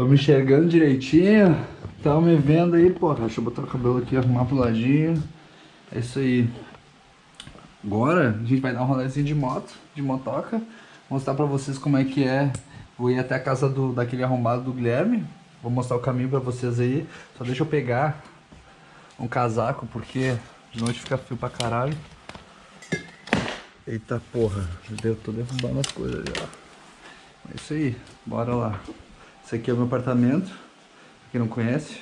Tô me enxergando direitinho. Tá me vendo aí, porra. Deixa eu botar o cabelo aqui, arrumar pro ladinho. É isso aí. Agora a gente vai dar um rolezinho de moto, de motoca. Mostrar pra vocês como é que é. Vou ir até a casa do, daquele arrombado do Guilherme. Vou mostrar o caminho pra vocês aí. Só deixa eu pegar um casaco, porque de noite fica frio pra caralho. Eita porra, eu tô derrubando as coisas já. É isso aí, bora lá. Esse aqui é o meu apartamento, pra quem não conhece.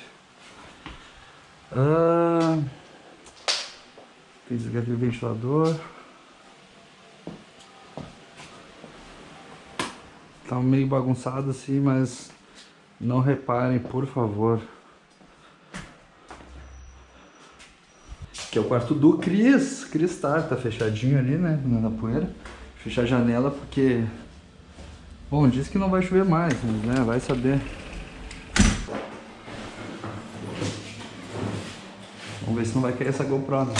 Ah, tem o ventilador. Tá meio bagunçado assim, mas não reparem, por favor. Que é o quarto do Cris. Cris tá, tá fechadinho ali, né? Na poeira. Fechar a janela porque... Bom, diz que não vai chover mais, né? Vai saber. Vamos ver se não vai cair essa GoPro. Né?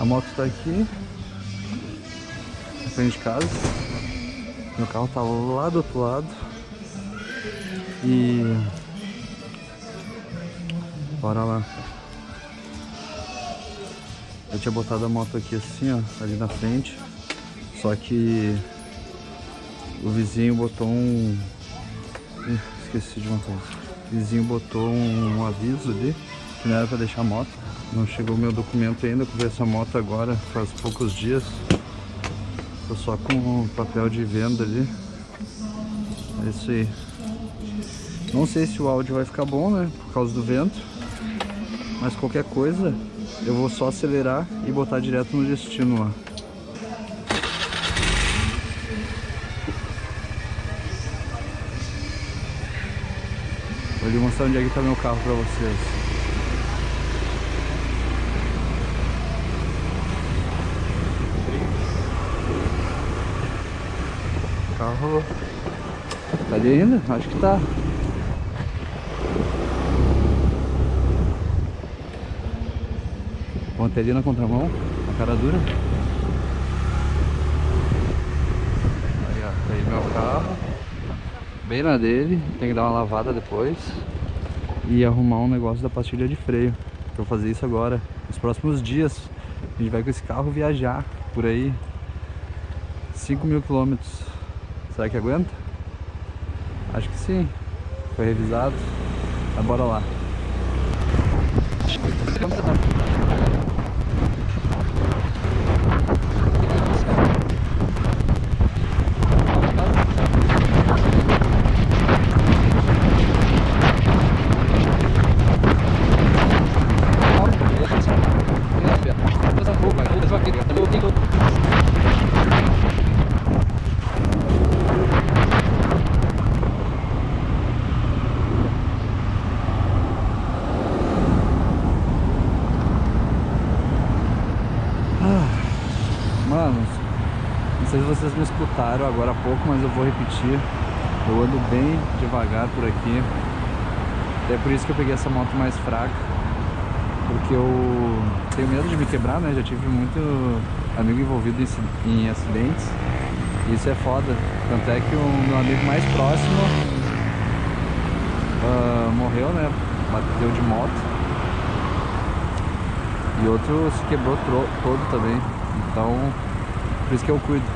A moto tá aqui. Na frente de casa. Meu carro tá lá do outro lado. E Bora lá. Eu tinha botado a moto aqui assim, ó, ali na frente. Só que o vizinho botou um... Ih, esqueci de uma coisa. O vizinho botou um, um aviso ali, que não era pra deixar a moto. Não chegou meu documento ainda, comprei essa moto agora, faz poucos dias. Tô só com o papel de venda ali. É isso aí. Não sei se o áudio vai ficar bom, né? Por causa do vento. Mas qualquer coisa, eu vou só acelerar e botar direto no destino lá. Vou lhe mostrar onde é que tá meu carro pra vocês. Carro tá ali ainda? Acho que tá. Ontem ali na contramão, a cara dura. Aí, ó, tá aí meu carro. Bem na dele, tem que dar uma lavada depois. E arrumar um negócio da pastilha de freio. Vou fazer isso agora. Nos próximos dias, a gente vai com esse carro viajar por aí. 5 mil quilômetros. Será que aguenta? Acho que sim. Foi revisado. Mas bora lá. Vocês me escutaram agora há pouco, mas eu vou repetir. Eu ando bem devagar por aqui. É por isso que eu peguei essa moto mais fraca. Porque eu tenho medo de me quebrar, né? Já tive muito amigo envolvido em acidentes. E isso é foda. Tanto é que o meu amigo mais próximo uh, morreu, né? Bateu de moto. E outro se quebrou todo também. Então, por isso que eu cuido.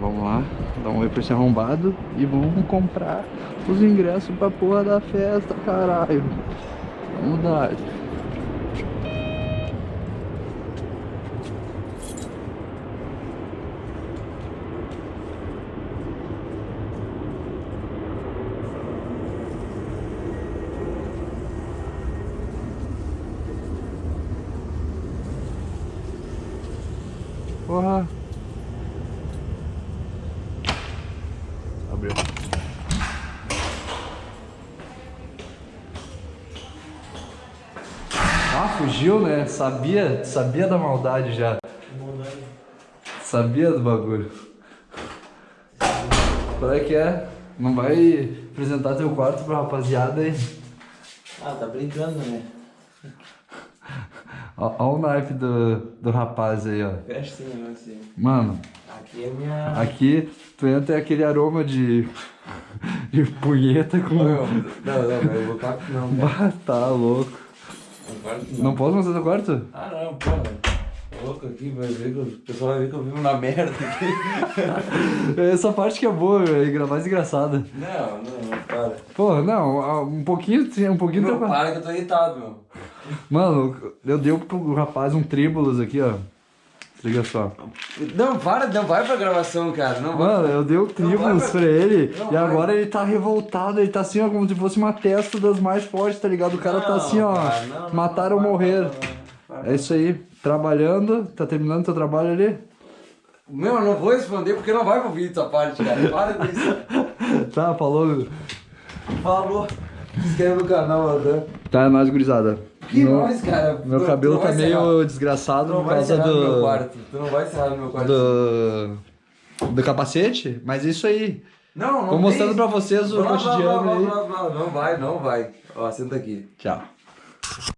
Vamos lá, dar um oi pra esse arrombado e vamos comprar os ingressos pra porra da festa, caralho. Vamos dar. Porra. Abriu. Ah, fugiu, né? Sabia, sabia da maldade já. Sabia do bagulho. Qual é que é? Não vai apresentar teu quarto pra rapaziada aí? Ah, tá brincando, né? Ó o naipe do, do rapaz aí, ó. Festinha, não sei. Mano, Aqui é minha. aqui tu entra e aquele aroma de, de punheta com... Não, não, não, eu vou aqui não, cara. Tá louco. Não quarto não. Não posso mostrar teu quarto? Ah, não, porra. Tô louco aqui, vai ver que o pessoal vai ver que eu vivo na merda aqui. Essa parte que é boa, velho, mais engraçada. Não, não, não, para. Pô, não, ah, um pouquinho, um pouquinho... Não, teu- para que eu tô irritado, meu. Mano, eu dei pro rapaz um tríbulos aqui, ó. Liga só. Não, para, não vai pra gravação, cara. Não vai. Mano, eu dei o vai, tríbulos vai. pra ele Não e vai. agora ele tá revoltado, ele tá assim, ó, como se fosse uma testa das mais fortes, tá ligado? O cara tá Não, assim, ó, cara, não, mataram ou morrer. É isso aí, trabalhando, tá terminando teu trabalho ali? Meu, eu não vou responder porque não vai pro vídeo essa parte, cara. Para com isso. Tá, falou. Falou. Se inscreve no canal, né? Tá, é nóis, gurizada. Que Meu- mais, cara? Meu Tu- cabelo tu não tá vai meio encerrar. desgraçado Tu não por vai causa encerrar no meu do, quarto. Tu não vai encerrar no meu quarto. do. do capacete, mas é isso aí. Não, não Tô mostrando tem. pra vocês o Blá, cotidiano blá, aí. blá, blá. Não vai, não vai. Ó, senta aqui. Tchau.